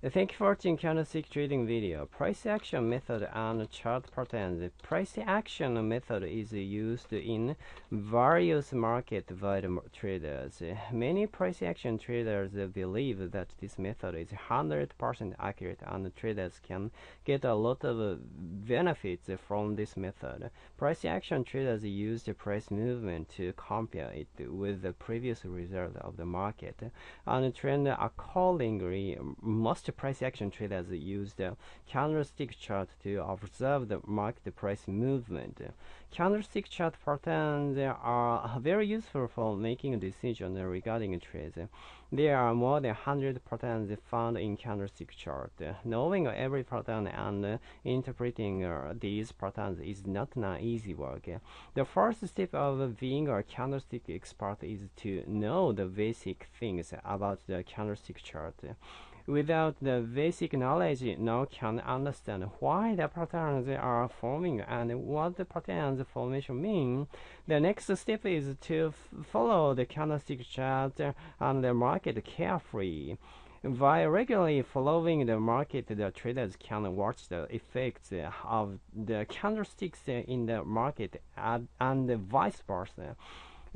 Thank you for watching candlestick trading video. Price action method and chart patterns. Price action method is used in various markets by traders. Many price action traders believe that this method is 100% accurate and traders can get a lot of benefits from this method. Price action traders use the price movement to compare it with the previous result of the market and trend accordingly. Most price action traders use the candlestick chart to observe the market price movement. Candlestick chart patterns are very useful for making decisions regarding trades. There are more than 100 patterns found in candlestick chart. Knowing every pattern and interpreting uh, these patterns is not an easy work. The first step of being a candlestick expert is to know the basic things about the candlestick chart. Without the basic knowledge, no can understand why the patterns are forming and what the patterns formation mean. The next step is to follow the candlestick chart and the market carefully. By regularly following the market, the traders can watch the effects of the candlesticks in the market and vice versa.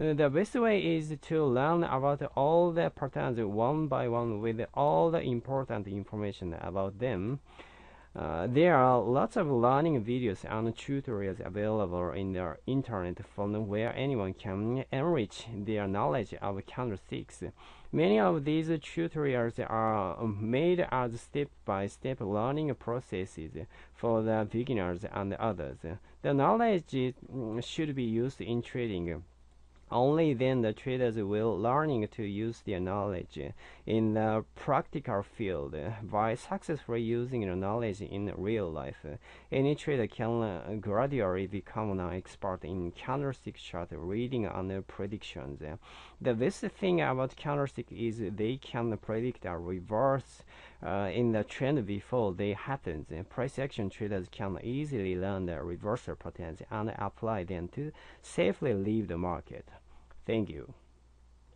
Uh, the best way is to learn about all the patterns one by one with all the important information about them. Uh, there are lots of learning videos and tutorials available in the internet from where anyone can enrich their knowledge of candlesticks. Many of these tutorials are made as step-by-step -step learning processes for the beginners and others. The knowledge should be used in trading only then the traders will learning to use their knowledge in the practical field. By successfully using the knowledge in real life, any trader can gradually become an expert in candlestick chart reading and predictions. The best thing about candlestick is they can predict a reverse uh, in the trend before they happen. Price action traders can easily learn the reversal patterns and apply them to safely leave the market. Thank you.